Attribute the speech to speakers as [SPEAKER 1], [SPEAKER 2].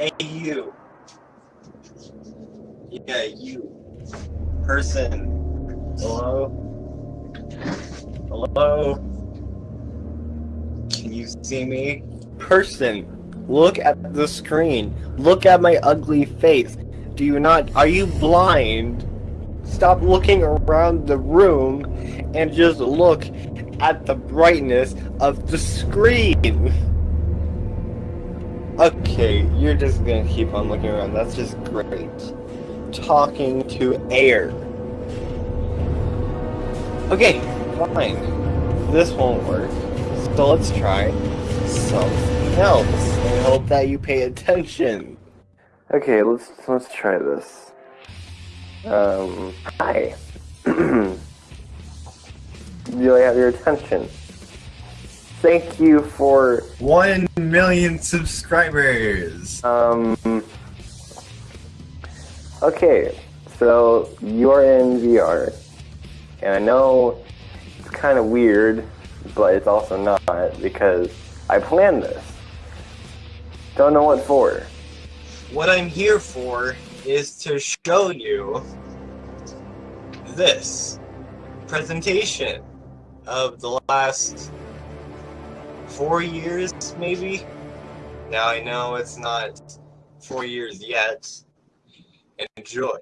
[SPEAKER 1] Hey, you. Yeah, you. Person. Hello? Hello? Can you see me? Person. Look at the screen. Look at my ugly face. Do you not? Are you blind? Stop looking around the room and just look at the brightness of the screen. Okay, you're just gonna keep on looking around. That's just great. Talking to air. Okay, fine. This won't work. So let's try something else I hope that you pay attention. Okay, let's let's try this. Um, hi. Do I have your attention? Thank you for
[SPEAKER 2] One million subscribers.
[SPEAKER 1] Um. Okay, so you're in VR, and I know it's kind of weird, but it's also not because I planned this. Don't know what for. What I'm here for is to show you this presentation of the last four years, maybe. Now I know it's not four years yet. Enjoy.